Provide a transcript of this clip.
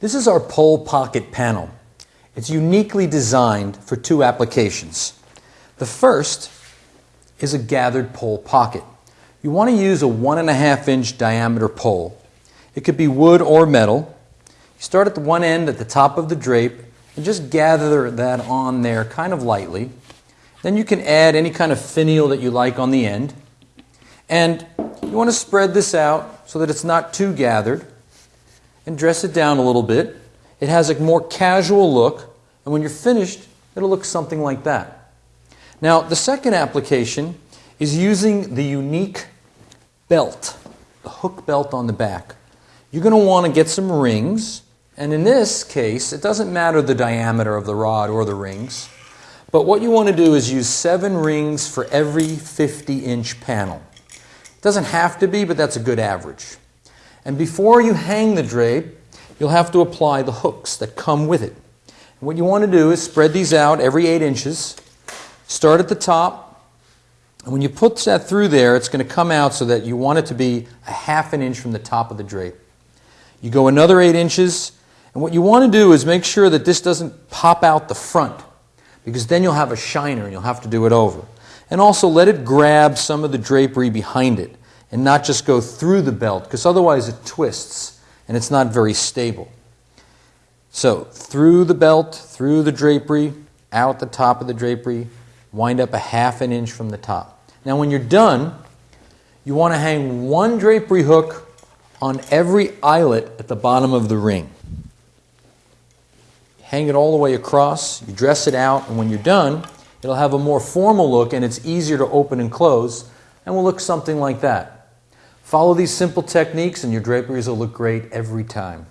This is our pole pocket panel. It's uniquely designed for two applications. The first is a gathered pole pocket. You want to use a one and a half inch diameter pole. It could be wood or metal. You start at the one end at the top of the drape and just gather that on there kind of lightly. Then you can add any kind of finial that you like on the end. And you want to spread this out so that it's not too gathered and dress it down a little bit. It has a more casual look, and when you're finished, it'll look something like that. Now, the second application is using the unique belt, the hook belt on the back. You're going to want to get some rings, and in this case, it doesn't matter the diameter of the rod or the rings, but what you want to do is use seven rings for every 50 inch panel. It doesn't have to be, but that's a good average. And before you hang the drape, you'll have to apply the hooks that come with it. And what you want to do is spread these out every 8 inches. Start at the top, and when you put that through there, it's going to come out so that you want it to be a half an inch from the top of the drape. You go another 8 inches, and what you want to do is make sure that this doesn't pop out the front, because then you'll have a shiner and you'll have to do it over. And also let it grab some of the drapery behind it and not just go through the belt, because otherwise it twists and it's not very stable. So, through the belt, through the drapery, out the top of the drapery, wind up a half an inch from the top. Now, when you're done, you want to hang one drapery hook on every eyelet at the bottom of the ring. Hang it all the way across, you dress it out, and when you're done, it'll have a more formal look and it's easier to open and close and will look something like that. Follow these simple techniques and your draperies will look great every time.